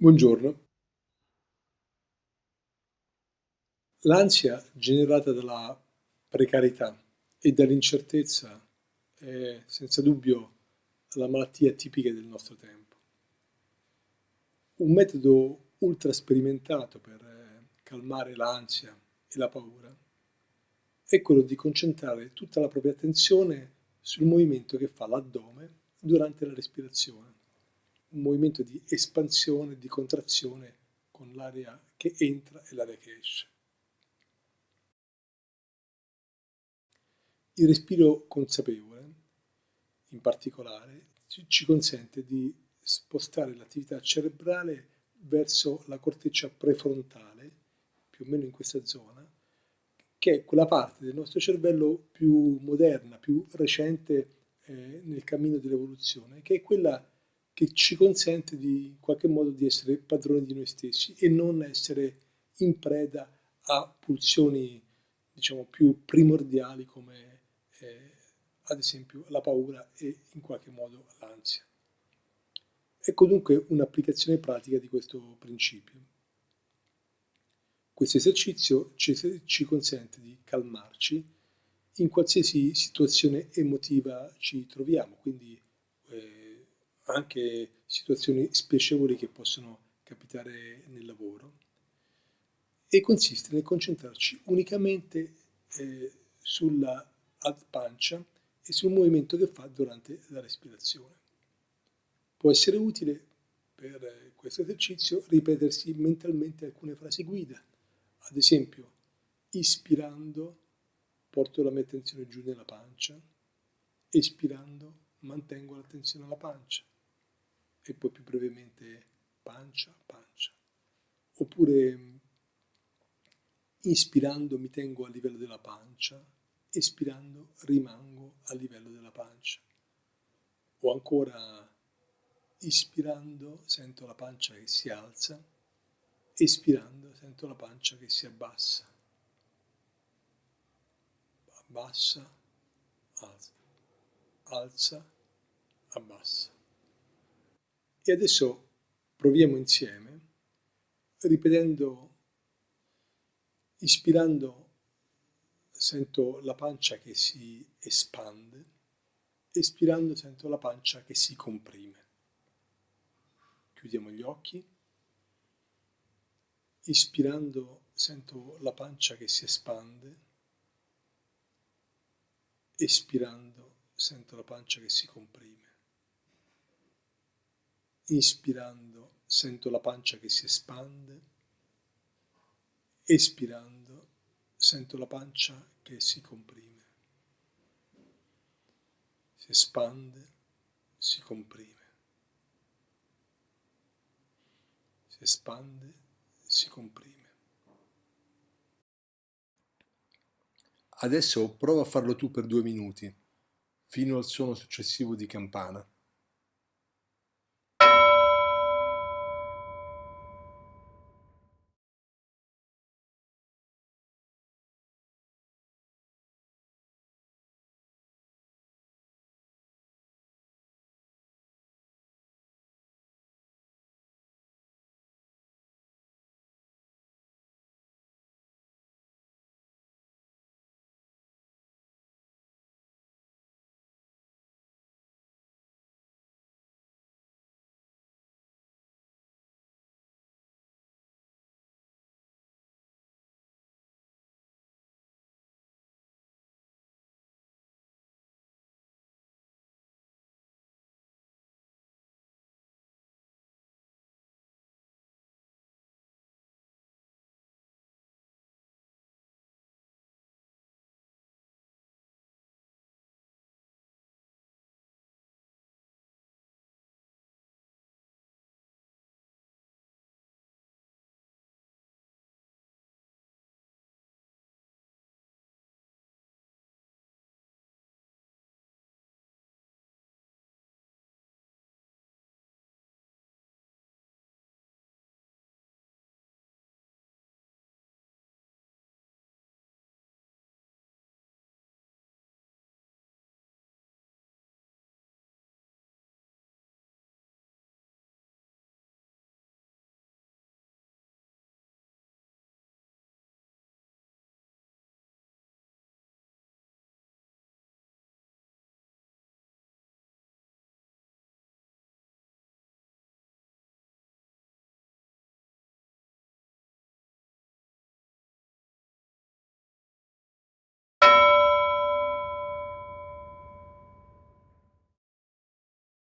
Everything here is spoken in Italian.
Buongiorno. L'ansia generata dalla precarietà e dall'incertezza è senza dubbio la malattia tipica del nostro tempo. Un metodo ultra sperimentato per eh, calmare l'ansia e la paura è quello di concentrare tutta la propria attenzione sul movimento che fa l'addome durante la respirazione un movimento di espansione, di contrazione con l'aria che entra e l'aria che esce. Il respiro consapevole, in particolare, ci consente di spostare l'attività cerebrale verso la corteccia prefrontale, più o meno in questa zona, che è quella parte del nostro cervello più moderna, più recente eh, nel cammino dell'evoluzione, che è quella che ci consente di, in qualche modo di essere padroni di noi stessi e non essere in preda a pulsioni diciamo più primordiali come eh, ad esempio la paura e in qualche modo l'ansia. Ecco dunque un'applicazione pratica di questo principio. Questo esercizio ci, ci consente di calmarci in qualsiasi situazione emotiva ci troviamo, quindi anche situazioni spiacevoli che possono capitare nel lavoro. E consiste nel concentrarci unicamente eh, sulla ad pancia e sul movimento che fa durante la respirazione. Può essere utile per questo esercizio ripetersi mentalmente alcune frasi guida, ad esempio ispirando porto la mia attenzione giù nella pancia, espirando mantengo l'attenzione alla pancia, e poi più brevemente pancia, pancia. Oppure inspirando mi tengo a livello della pancia, espirando rimango a livello della pancia. O ancora ispirando sento la pancia che si alza, espirando sento la pancia che si abbassa. Abbassa, alza, alza, abbassa. E adesso proviamo insieme, ripetendo, ispirando, sento la pancia che si espande, espirando sento la pancia che si comprime. Chiudiamo gli occhi, ispirando sento la pancia che si espande, espirando sento la pancia che si comprime. Inspirando sento la pancia che si espande, espirando sento la pancia che si comprime. Si espande, si comprime. Si espande, si comprime. Adesso prova a farlo tu per due minuti, fino al suono successivo di campana.